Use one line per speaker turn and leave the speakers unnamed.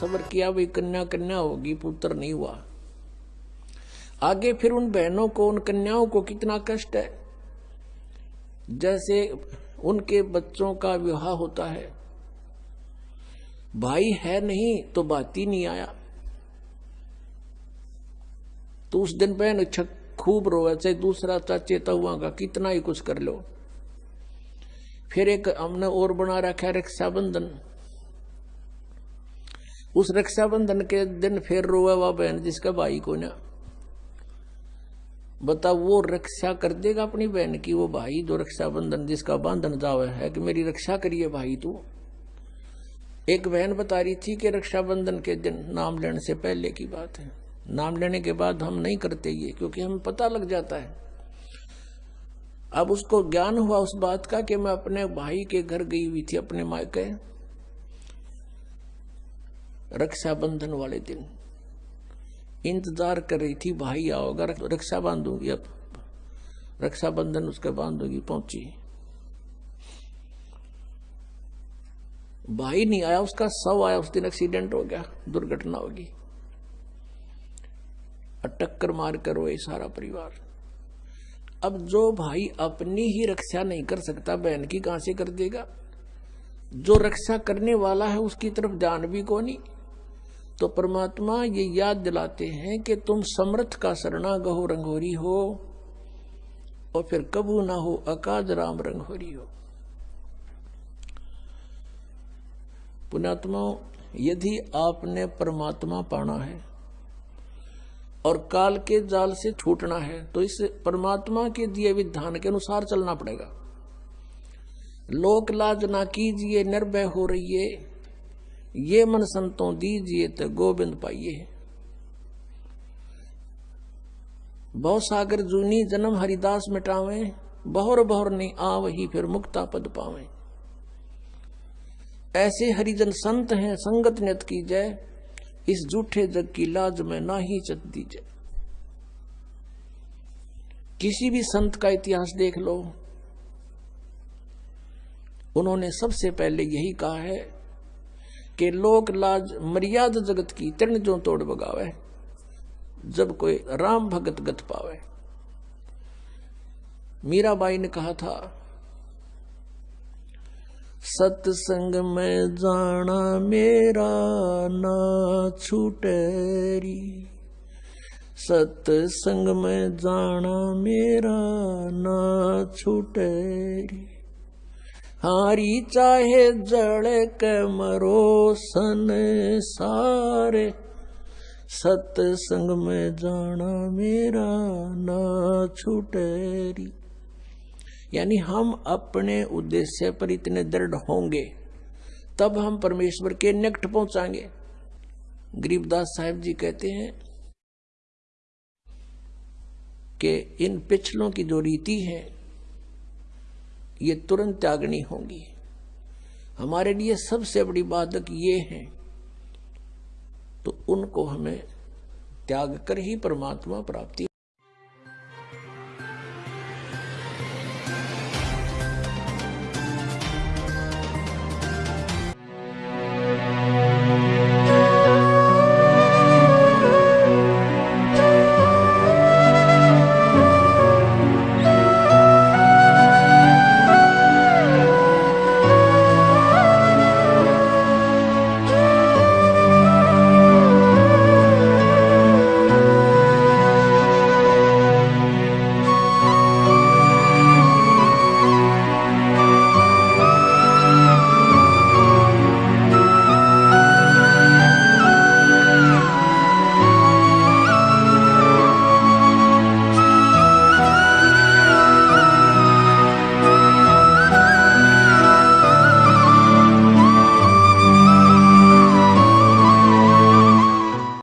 सबर किया भाई कन्या कन्या होगी, पुत्र नहीं हुआ। आगे फिर उन बहनों को, उन कन्याओं को कितना कष्ट है। जैसे उनके बच्चों का विवाह होता है। भाई है नहीं तो बात ही नहीं आया। तो उस दिन बहन छक खूब रोवे चाहे दूसरा चाचे तहुआ का कितना ही कुछ कर लो। फिर एक हमने और बना रखा है रक्षाबंधन। उस रक्षाबंधन के दिन फिर रोवे वह बहन जिसका भाई को ना बता, वो रक्षा कर देगा अपनी बहन की, वो भाई जो रक्षाबंधन जिसका बांधन जावे है कि मेरी रक्षा करिए भाई तू। एक बहन बता रही थी कि रक्षाबंधन के दिन नाम लेने से पहले की बात है। नाम लेने के बाद हम नहीं करते ये, क्योंकि हमें पता लग जाता है। अब उसको ज्ञान हुआ उस बात का कि मैं अपने भाई के घर गई हुई थी, अपने मायके। रक्षाबंधन वाले दिन। इंतज़ार कर रही थी, भाई आओगा रक्षा बांधूँगी अब। रक्षाबंधन उसके बांधूँगी पहुँची। भाई नहीं आया, उसका सव आया, उस दिन एक्सीडेंट हो गया, दुर्घटना होगी। टक्कर मार कर रोए सारा परिवार। अब जो भाई अपनी ही रक्षा नहीं कर सकता, बहन की कहाँ से कर देगा? जो रक्षा करने वाला है, उसकी तरफ़ जान भी को नहीं तो परमात्मा ये याद दिलाते हैं कि तुम समर्थ का सरना गहो रंगोरी हो और फिर कबू ना हो अकाज राम रंगोरी हो। पुणात्मा यदि आपने परमात्मा पाना है और काल के जाल से छूटना है तो इस परमात्मा के दिए विधान के अनुसार चलना पड़ेगा। लोक लाज ना कीजिए, निर्भय हो रही है ये मन संतों दीजिए तो गोविंद पाइए। बहु सागर जूनी जन्म हरिदास मिटावे, बहुर बहुर नहीं आव ही फिर मुक्ता पद पावे। ऐसे हरिजन संत हैं, संगत नियत की जय, इस झूठे जग की लाज में ना ही चत दीजिए किसी भी संत का इतिहास देख लो, उन्होंने सबसे पहले यही कहा है कि लोक लाज मर्याद जगत की तिरण जो तोड़ बगावे जब कोई राम भगत गत पावे। मीराबाई ने कहा था, सत्संग में जाना मेरा ना छूटेरी सत्संग में जाना मेरा ना छूटेरी हारी चाहे जड़ के मरो सन सारे। सत्संग में जाना मेरा ना छूटेरी यानी हम अपने उद्देश्य पर इतने दृढ़ होंगे, तब हम परमेश्वर के निकट पहुंचाएँगे। गरीबदास साहेब जी कहते हैं कि इन पिछलों की जो रीति है ये तुरंत त्यागनी होगी। हमारे लिए सबसे बड़ी बाधक ये है तो उनको हमें त्याग कर ही परमात्मा प्राप्ति